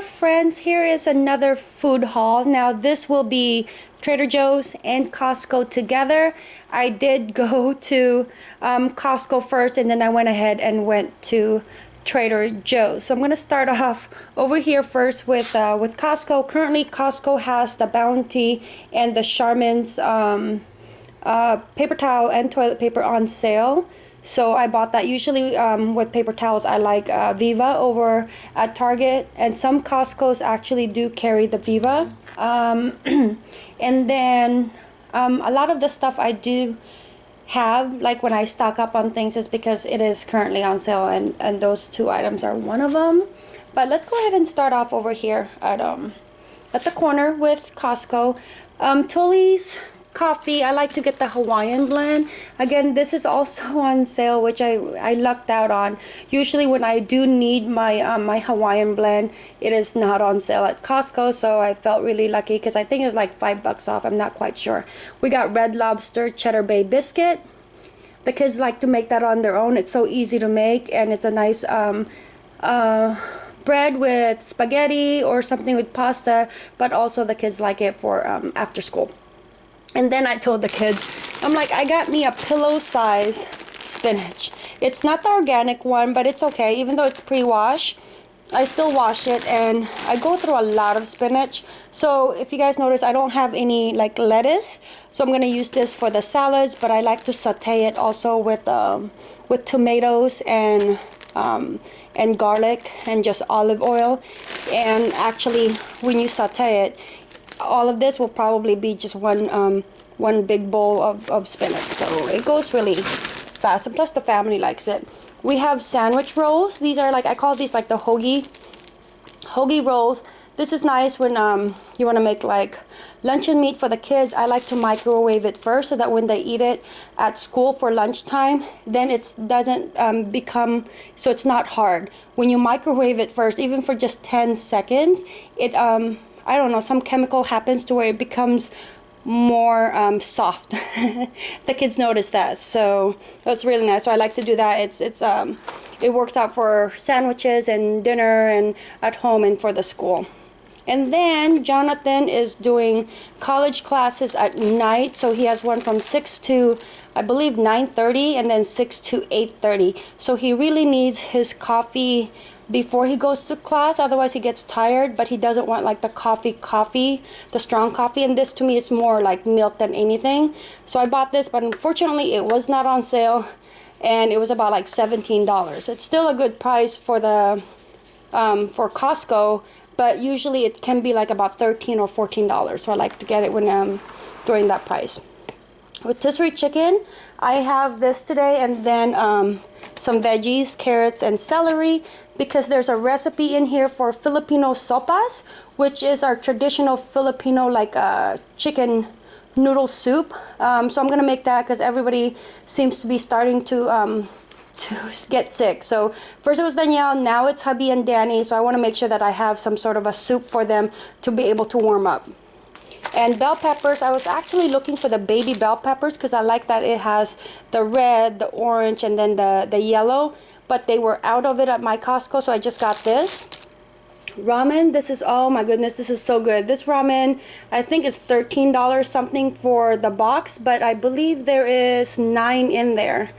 friends here is another food haul. Now this will be Trader Joe's and Costco together. I did go to um, Costco first and then I went ahead and went to Trader Joe's. So I'm gonna start off over here first with uh, with Costco. Currently Costco has the Bounty and the Charmin's um, uh, paper towel and toilet paper on sale so I bought that. Usually um, with paper towels, I like uh, Viva over at Target. And some Costco's actually do carry the Viva. Um, and then um, a lot of the stuff I do have, like when I stock up on things, is because it is currently on sale. And, and those two items are one of them. But let's go ahead and start off over here at, um, at the corner with Costco. Um, Tully's coffee. I like to get the hawaiian blend. Again this is also on sale which i i lucked out on. Usually when i do need my um, my hawaiian blend it is not on sale at costco so i felt really lucky because i think it's like five bucks off. I'm not quite sure. We got red lobster cheddar bay biscuit. The kids like to make that on their own. It's so easy to make and it's a nice um uh bread with spaghetti or something with pasta but also the kids like it for um, after school and then I told the kids, I'm like, I got me a pillow size spinach. It's not the organic one, but it's okay. Even though it's pre-wash, I still wash it and I go through a lot of spinach. So if you guys notice, I don't have any like lettuce. So I'm going to use this for the salads, but I like to saute it also with, um, with tomatoes and um, and garlic and just olive oil. And actually, when you saute it, all of this will probably be just one um, one big bowl of, of spinach. So it goes really fast. And plus the family likes it. We have sandwich rolls. These are like, I call these like the hoagie, hoagie rolls. This is nice when um, you want to make like luncheon meat for the kids. I like to microwave it first so that when they eat it at school for lunchtime, then it doesn't um, become, so it's not hard. When you microwave it first, even for just 10 seconds, it um, I don't know, some chemical happens to where it becomes more um, soft. the kids notice that, so it's really nice. So I like to do that. It's it's um, it works out for sandwiches and dinner and at home and for the school. And then Jonathan is doing college classes at night. So he has one from 6 to, I believe, 9.30 and then 6 to 8.30. So he really needs his coffee before he goes to class otherwise he gets tired but he doesn't want like the coffee coffee the strong coffee and this to me is more like milk than anything. So I bought this but unfortunately it was not on sale and it was about like $17 it's still a good price for the um, for Costco but usually it can be like about 13 or $14 so I like to get it when um, during that price rotisserie chicken I have this today and then um, some veggies, carrots, and celery because there's a recipe in here for Filipino sopas, which is our traditional Filipino like uh, chicken noodle soup. Um, so I'm gonna make that because everybody seems to be starting to um, to get sick. So first it was Danielle, now it's hubby and Danny. So I want to make sure that I have some sort of a soup for them to be able to warm up. And bell peppers, I was actually looking for the baby bell peppers because I like that it has the red, the orange, and then the, the yellow. But they were out of it at my Costco, so I just got this. Ramen, this is, oh my goodness, this is so good. This ramen, I think is $13 something for the box, but I believe there is nine in there.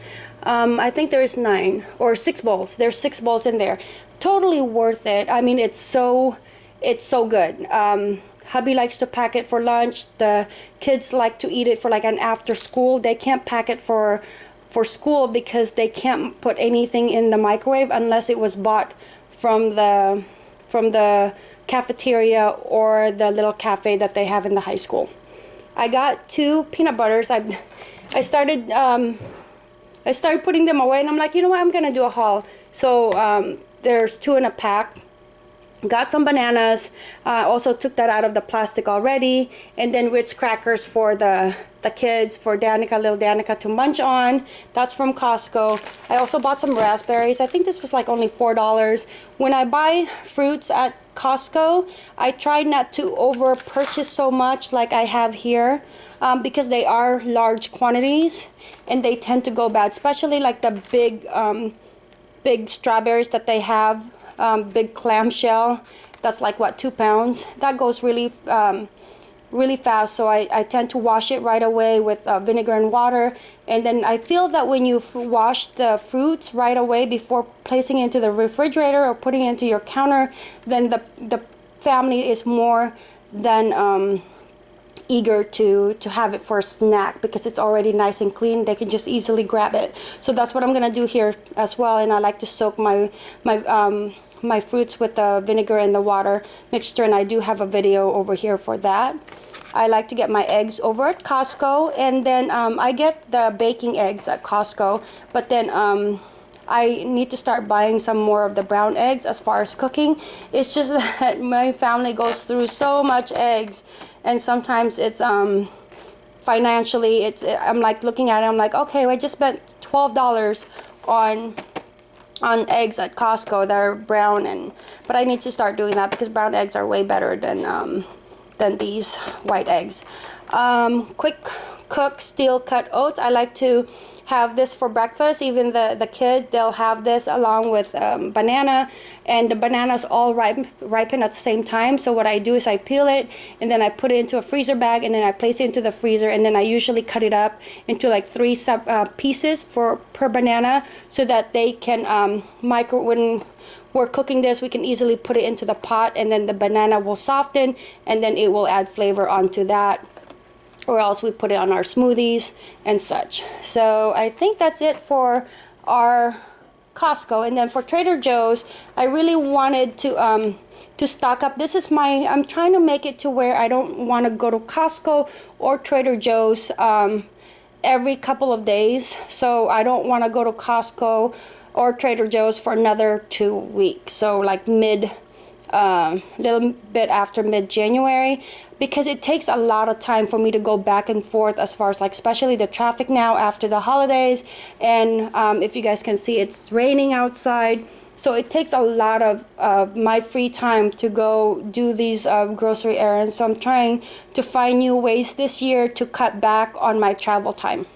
Um, I think there is nine or six bowls. There's six bowls in there. Totally worth it. I mean, it's so, it's so good. Um, hubby likes to pack it for lunch. The kids like to eat it for like an after school. They can't pack it for for school because they can't put anything in the microwave unless it was bought from the from the cafeteria or the little cafe that they have in the high school. I got two peanut butters. I I started um, I started putting them away and I'm like you know what? I'm gonna do a haul. So um, there's two in a pack got some bananas uh, also took that out of the plastic already and then Ritz crackers for the the kids for Danica little Danica to munch on. That's from Costco. I also bought some raspberries. I think this was like only four dollars. When I buy fruits at Costco I try not to over purchase so much like I have here um, because they are large quantities and they tend to go bad especially like the big um, big strawberries that they have um, big clamshell that's like what two pounds? That goes really um, really fast. So I, I tend to wash it right away with uh, vinegar and water. And then I feel that when you wash the fruits right away before placing into the refrigerator or putting into your counter then the the family is more than um, eager to to have it for a snack because it's already nice and clean they can just easily grab it. So that's what I'm gonna do here as well and I like to soak my my um, my fruits with the vinegar and the water mixture and I do have a video over here for that. I like to get my eggs over at Costco and then um, I get the baking eggs at Costco but then um, I need to start buying some more of the brown eggs as far as cooking. It's just that my family goes through so much eggs and sometimes it's um financially it's I'm like looking at it I'm like okay I just spent $12 on on eggs at Costco that are brown and but I need to start doing that because brown eggs are way better than um, than these white eggs. Um, quick cook steel cut oats. I like to have this for breakfast. Even the the kids they'll have this along with um, banana and the bananas all ripen ripen at the same time. So what I do is I peel it and then I put it into a freezer bag and then I place it into the freezer and then I usually cut it up into like three sub uh, pieces for per banana so that they can um, micro when we're cooking this we can easily put it into the pot and then the banana will soften and then it will add flavor onto that or else we put it on our smoothies and such. So I think that's it for our Costco. And then for Trader Joe's, I really wanted to um, to stock up. This is my, I'm trying to make it to where I don't want to go to Costco or Trader Joe's um, every couple of days. So I don't want to go to Costco or Trader Joe's for another two weeks. So like mid a um, little bit after mid-January because it takes a lot of time for me to go back and forth as far as like especially the traffic now after the holidays. And um, if you guys can see it's raining outside. So it takes a lot of uh, my free time to go do these uh, grocery errands. So I'm trying to find new ways this year to cut back on my travel time.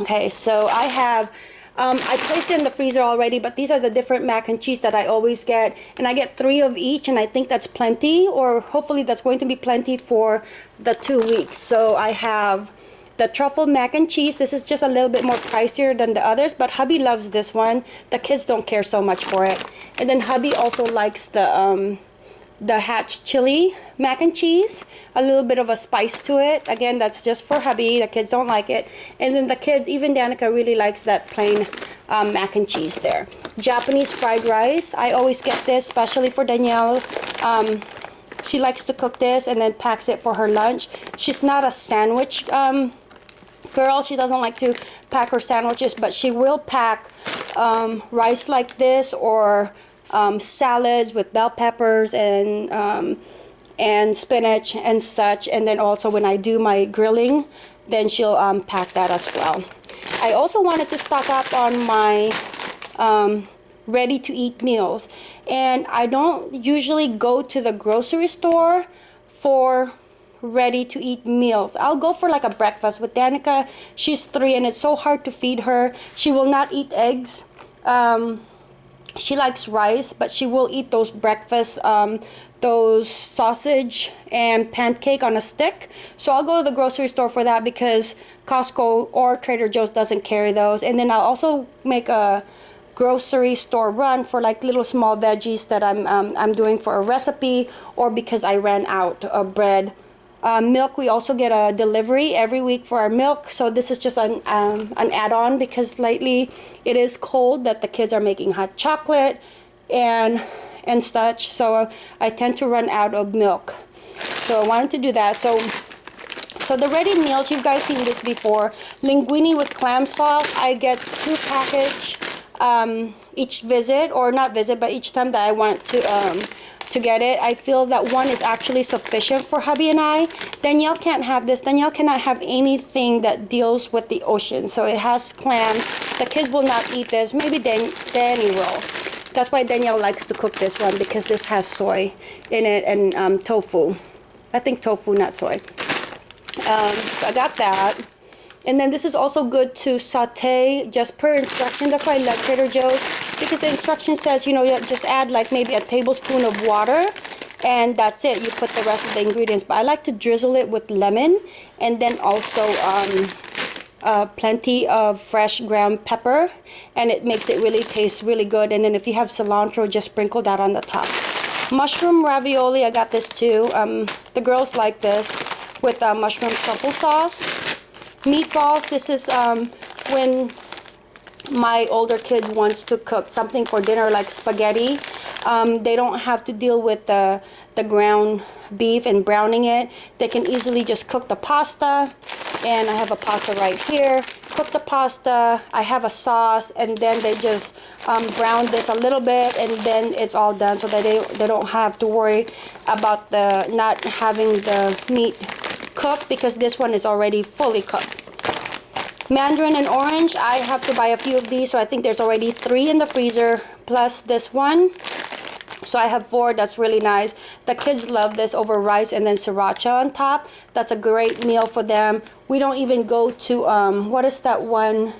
Okay so I have um, I placed it in the freezer already, but these are the different mac and cheese that I always get. And I get three of each, and I think that's plenty, or hopefully that's going to be plenty for the two weeks. So I have the truffle mac and cheese. This is just a little bit more pricier than the others, but hubby loves this one. The kids don't care so much for it. And then hubby also likes the... Um, the hatch chili mac and cheese a little bit of a spice to it. Again that's just for hubby. The kids don't like it. And then the kids even Danica really likes that plain um, mac and cheese there. Japanese fried rice I always get this especially for Danielle. Um, she likes to cook this and then packs it for her lunch. She's not a sandwich um, girl. She doesn't like to pack her sandwiches but she will pack um, rice like this or um, salads with bell peppers and um, and spinach and such. And then also when I do my grilling then she'll um, pack that as well. I also wanted to stock up on my um, ready to eat meals. And I don't usually go to the grocery store for ready to eat meals. I'll go for like a breakfast with Danica. She's three and it's so hard to feed her. She will not eat eggs um, she likes rice but she will eat those breakfast um, those sausage and pancake on a stick. So I'll go to the grocery store for that because Costco or Trader Joe's doesn't carry those. And then I'll also make a grocery store run for like little small veggies that I'm, um, I'm doing for a recipe or because I ran out of bread uh, milk, we also get a delivery every week for our milk. So this is just an, um, an add-on because lately it is cold that the kids are making hot chocolate and, and such. So I tend to run out of milk. So I wanted to do that. So so the ready meals, you guys seen this before. Linguine with clam sauce. I get two package um, each visit, or not visit, but each time that I want to um, to get it. I feel that one is actually sufficient for hubby and I. Danielle can't have this. Danielle cannot have anything that deals with the ocean. So it has clam. The kids will not eat this. Maybe Dan Danny will. That's why Danielle likes to cook this one because this has soy in it and um, tofu. I think tofu, not soy. Um, so I got that. And then this is also good to saute just per instruction. That's why I love Trader Joe's because the instruction says, you know, just add like maybe a tablespoon of water and that's it. You put the rest of the ingredients. But I like to drizzle it with lemon and then also um, uh, plenty of fresh ground pepper and it makes it really taste really good. And then if you have cilantro just sprinkle that on the top. Mushroom ravioli I got this too. Um, the girls like this with uh, mushroom truffle sauce. Meatballs this is um, when my older kid wants to cook something for dinner like spaghetti. Um, they don't have to deal with the the ground beef and browning it. They can easily just cook the pasta. And I have a pasta right here. Cook the pasta. I have a sauce. And then they just um, brown this a little bit and then it's all done so that they, they don't have to worry about the not having the meat cooked because this one is already fully cooked mandarin and orange. I have to buy a few of these so I think there's already three in the freezer plus this one. So I have four. That's really nice. The kids love this over rice and then sriracha on top. That's a great meal for them. We don't even go to um, what is that one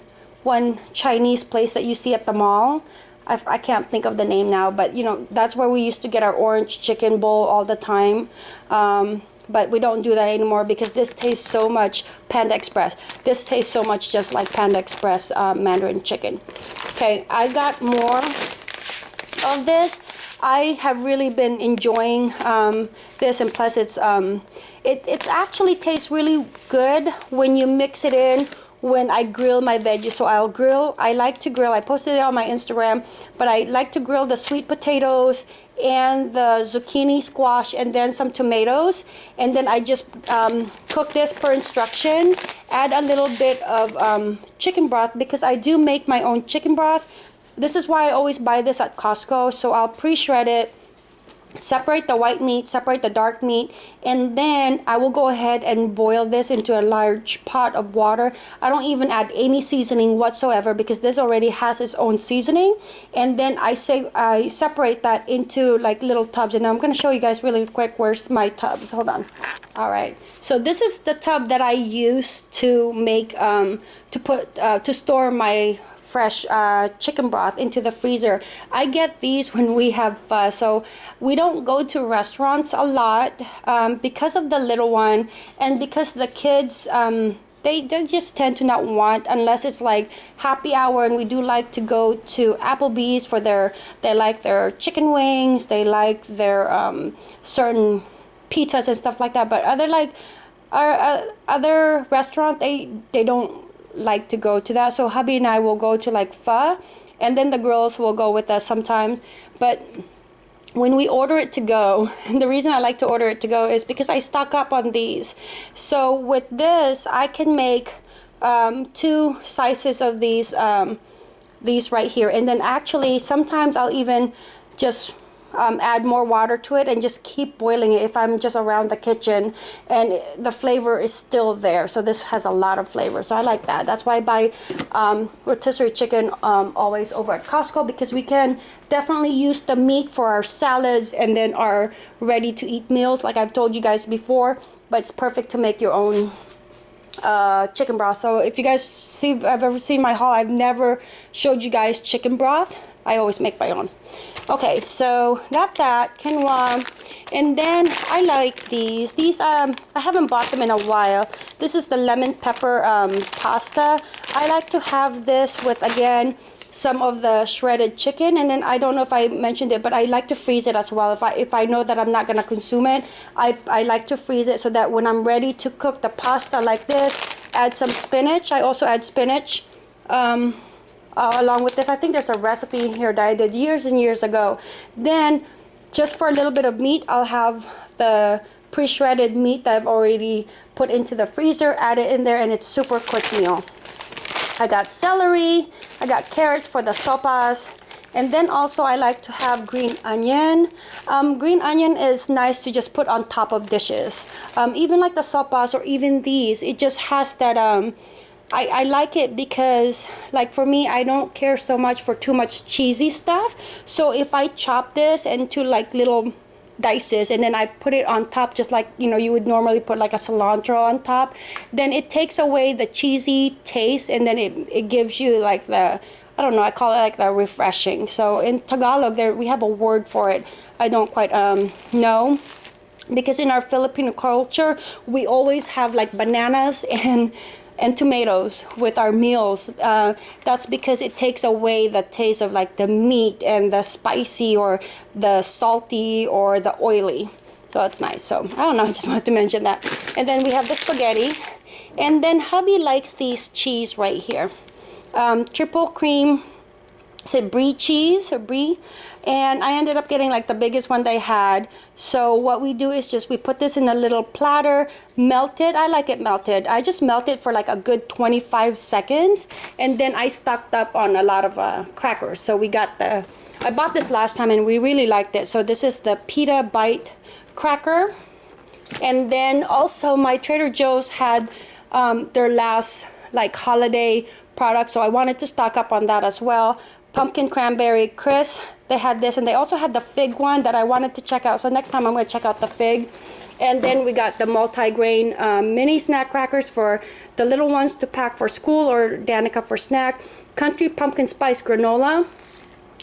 one Chinese place that you see at the mall? I, I can't think of the name now but you know that's where we used to get our orange chicken bowl all the time. Um, but we don't do that anymore because this tastes so much Panda Express. This tastes so much just like Panda Express uh, Mandarin chicken. Okay, I got more of this I have really been enjoying um, this and plus it's um, it it's actually tastes really good when you mix it in when I grill my veggies so I'll grill I like to grill I posted it on my Instagram but I like to grill the sweet potatoes and the zucchini squash and then some tomatoes and then I just um, cook this per instruction add a little bit of um, chicken broth because I do make my own chicken broth this is why I always buy this at Costco. So I'll pre-shred it, separate the white meat, separate the dark meat, and then I will go ahead and boil this into a large pot of water. I don't even add any seasoning whatsoever because this already has its own seasoning. And then I say I separate that into like little tubs. And I'm going to show you guys really quick where's my tubs. Hold on. All right. So this is the tub that I use to make um to put uh, to store my fresh uh, chicken broth into the freezer. I get these when we have uh, so we don't go to restaurants a lot um, because of the little one and because the kids um, they, they just tend to not want unless it's like happy hour and we do like to go to Applebee's for their they like their chicken wings they like their um, certain pizzas and stuff like that but other like our uh, other restaurant they they don't like to go to that. So hubby and I will go to like pho and then the girls will go with us sometimes. But when we order it to go, and the reason I like to order it to go is because I stock up on these. So with this, I can make um, two sizes of these um, these right here. And then actually, sometimes I'll even just um, add more water to it and just keep boiling it if I'm just around the kitchen and the flavor is still there. So this has a lot of flavor. So I like that. That's why I buy um, rotisserie chicken um, always over at Costco because we can definitely use the meat for our salads and then our ready to eat meals like I've told you guys before but it's perfect to make your own uh, chicken broth. So if you guys see I've ever seen my haul I've never showed you guys chicken broth I always make my own. Okay so got that quinoa. And then I like these. These um I haven't bought them in a while. This is the lemon pepper um, pasta. I like to have this with again some of the shredded chicken. And then I don't know if I mentioned it but I like to freeze it as well. If I if I know that I'm not gonna consume it I, I like to freeze it so that when I'm ready to cook the pasta like this add some spinach. I also add spinach um, uh, along with this. I think there's a recipe here that I did years and years ago. Then just for a little bit of meat, I'll have the pre-shredded meat that I've already put into the freezer, add it in there, and it's super quick meal. I got celery, I got carrots for the sopas, and then also I like to have green onion. Um, green onion is nice to just put on top of dishes. Um, even like the sopas or even these, it just has that um, I, I like it because like for me I don't care so much for too much cheesy stuff so if I chop this into like little dices and then I put it on top just like you know you would normally put like a cilantro on top then it takes away the cheesy taste and then it, it gives you like the I don't know, I call it like the refreshing. So in Tagalog, there we have a word for it. I don't quite um, know because in our Filipino culture, we always have like bananas and and tomatoes with our meals. Uh, that's because it takes away the taste of like the meat and the spicy or the salty or the oily. So it's nice. So I don't know, I just wanted to mention that. And then we have the spaghetti. And then hubby likes these cheese right here. Um, triple cream, is it brie cheese or brie? And I ended up getting like the biggest one they had. So what we do is just we put this in a little platter, melt it. I like it melted. I just melt it for like a good 25 seconds. And then I stocked up on a lot of uh, crackers. So we got the, I bought this last time and we really liked it. So this is the pita bite cracker. And then also my Trader Joe's had um, their last like holiday product. So I wanted to stock up on that as well. Pumpkin cranberry crisp. They had this and they also had the fig one that I wanted to check out. So next time I'm going to check out the fig. And then we got the multi-grain um, mini snack crackers for the little ones to pack for school or Danica for snack. Country pumpkin spice granola.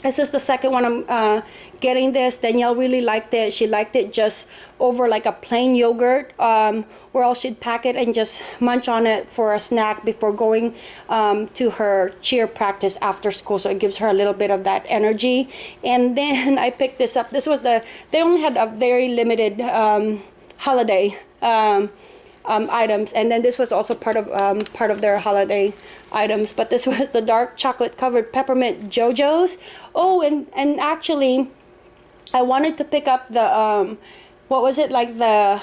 This is the second one I'm uh, getting this. Danielle really liked it. She liked it just over like a plain yogurt um, or else she'd pack it and just munch on it for a snack before going um, to her cheer practice after school. So it gives her a little bit of that energy. And then I picked this up. This was the, they only had a very limited um, holiday um, um, items and then this was also part of um, part of their holiday items but this was the dark chocolate covered peppermint Joe-Joe's oh and and actually I wanted to pick up the um, what was it like the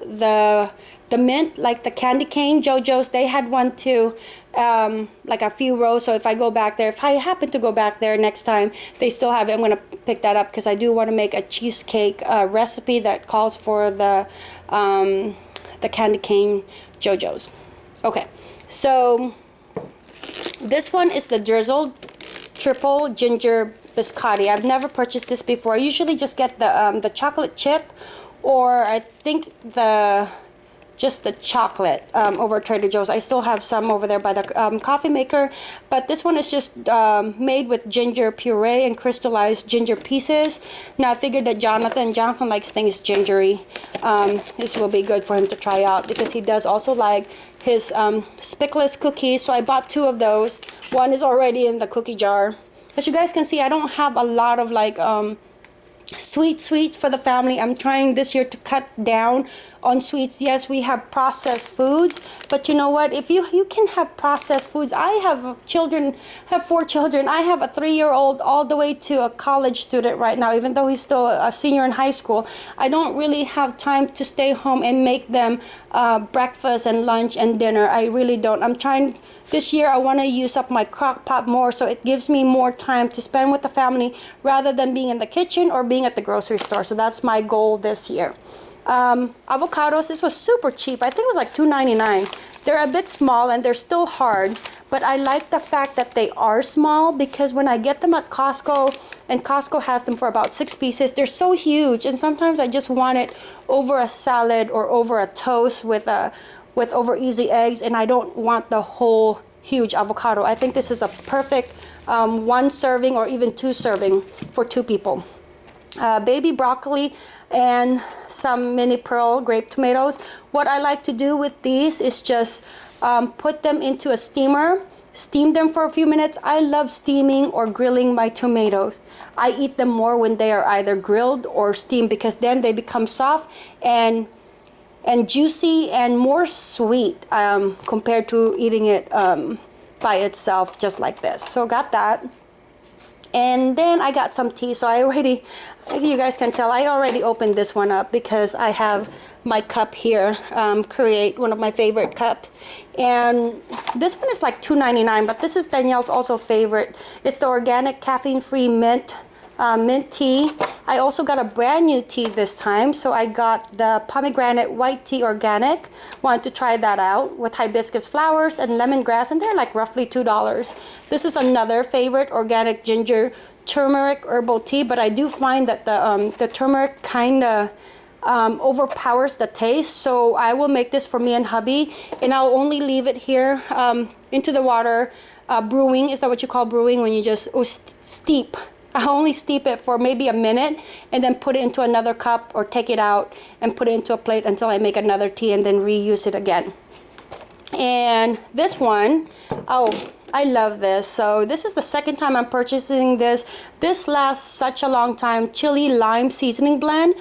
the the mint like the candy cane Joe-Joe's. They had one too um, like a few rows. So if I go back there if I happen to go back there next time they still have it. I'm gonna pick that up because I do want to make a cheesecake uh, recipe that calls for the um, the candy cane Joe-Joe's. Okay, so this one is the drizzled triple ginger biscotti. I've never purchased this before. I usually just get the um, the chocolate chip or I think the just the chocolate um, over Trader Joe's. I still have some over there by the um, coffee maker, but this one is just um, made with ginger puree and crystallized ginger pieces. Now I figured that Jonathan, Jonathan likes things gingery. Um, this will be good for him to try out because he does also like his um, speculoos cookies. So I bought two of those. One is already in the cookie jar. As you guys can see, I don't have a lot of like um, sweet sweets for the family. I'm trying this year to cut down on sweets. Yes we have processed foods but you know what? If you you can have processed foods. I have children have four children. I have a three-year-old all the way to a college student right now even though he's still a senior in high school. I don't really have time to stay home and make them uh, breakfast and lunch and dinner. I really don't. I'm trying this year i want to use up my crock pot more so it gives me more time to spend with the family rather than being in the kitchen or being at the grocery store so that's my goal this year um, avocados, this was super cheap. I think it was like $2.99. They're a bit small and they're still hard, but I like the fact that they are small because when I get them at Costco, and Costco has them for about six pieces, they're so huge. And sometimes I just want it over a salad or over a toast with a with over easy eggs, and I don't want the whole huge avocado. I think this is a perfect um, one serving or even two serving for two people. Uh, baby broccoli and some mini pearl grape tomatoes. What I like to do with these is just um, put them into a steamer, steam them for a few minutes. I love steaming or grilling my tomatoes. I eat them more when they are either grilled or steamed because then they become soft and and juicy and more sweet um, compared to eating it um, by itself just like this. So got that. And then I got some tea. So I already you guys can tell I already opened this one up because I have my cup here um, create one of my favorite cups. And this one is like $2.99 but this is Danielle's also favorite. It's the organic caffeine free mint uh, mint tea. I also got a brand new tea this time. So I got the pomegranate white tea organic. Wanted to try that out with hibiscus flowers and lemongrass and they're like roughly $2. This is another favorite organic ginger turmeric herbal tea but I do find that the, um, the turmeric kind of um, overpowers the taste so I will make this for me and hubby and I'll only leave it here um, into the water uh, brewing. Is that what you call brewing when you just oh, steep? I only steep it for maybe a minute and then put it into another cup or take it out and put it into a plate until I make another tea and then reuse it again. And this one, oh, I love this. So this is the second time I'm purchasing this. This lasts such a long time. Chili lime seasoning blend.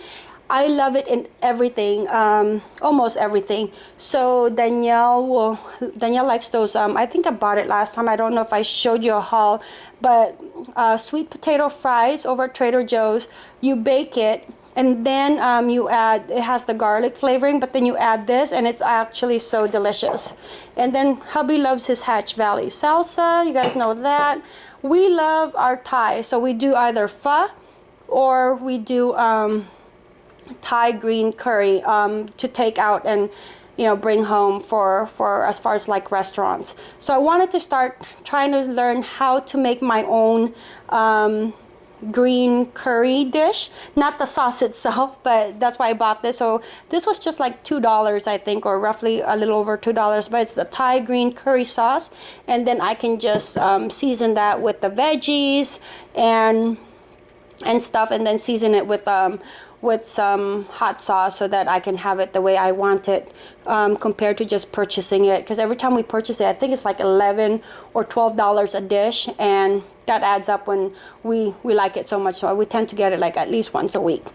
I love it in everything, um, almost everything. So Danielle will, Danielle likes those. Um, I think I bought it last time. I don't know if I showed you a haul, but uh, sweet potato fries over Trader Joe's. You bake it and then um, you add it has the garlic flavoring but then you add this and it's actually so delicious and then hubby loves his hatch valley salsa you guys know that we love our thai so we do either pho or we do um, thai green curry um, to take out and you know bring home for for as far as like restaurants. So i wanted to start trying to learn how to make my own um, green curry dish. Not the sauce itself but that's why I bought this. So this was just like two dollars I think or roughly a little over two dollars but it's the Thai green curry sauce. And then I can just um, season that with the veggies and and stuff and then season it with um with some hot sauce so that I can have it the way I want it um, compared to just purchasing it. Because every time we purchase it I think it's like 11 or 12 dollars a dish and that adds up when we we like it so much. So we tend to get it like at least once a week.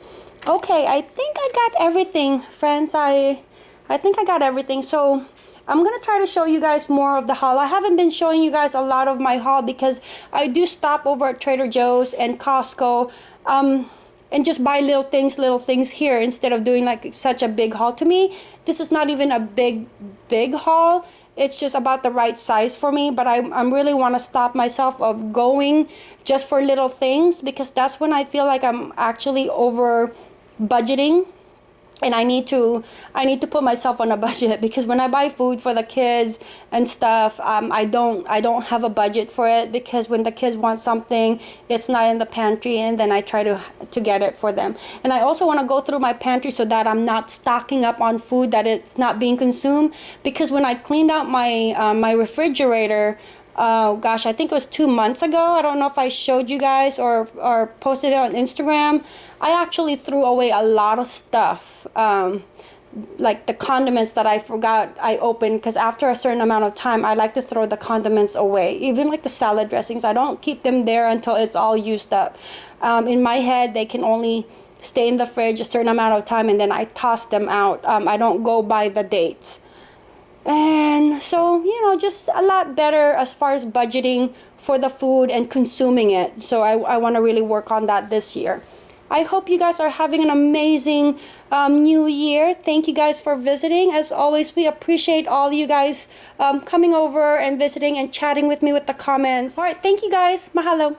Okay I think I got everything friends. I I think I got everything. So I'm gonna try to show you guys more of the haul. I haven't been showing you guys a lot of my haul because I do stop over at Trader Joe's and Costco. Um, and just buy little things little things here instead of doing like such a big haul. To me this is not even a big big haul. It's just about the right size for me but I, I really want to stop myself of going just for little things because that's when I feel like I'm actually over budgeting and I need to I need to put myself on a budget because when I buy food for the kids and stuff um, I don't I don't have a budget for it because when the kids want something it's not in the pantry and then I try to to get it for them and I also want to go through my pantry so that I'm not stocking up on food that it's not being consumed because when I cleaned out my uh, my refrigerator uh, gosh, I think it was two months ago. I don't know if I showed you guys or, or posted it on Instagram. I actually threw away a lot of stuff. Um, like the condiments that I forgot I opened because after a certain amount of time I like to throw the condiments away even like the salad dressings. I don't keep them there until it's all used up. Um, in my head they can only stay in the fridge a certain amount of time and then I toss them out. Um, I don't go by the dates. And so you know just a lot better as far as budgeting for the food and consuming it. So I, I want to really work on that this year I hope you guys are having an amazing um, new year. Thank you guys for visiting. As always, we appreciate all you guys um, coming over and visiting and chatting with me with the comments. All right, thank you guys. Mahalo.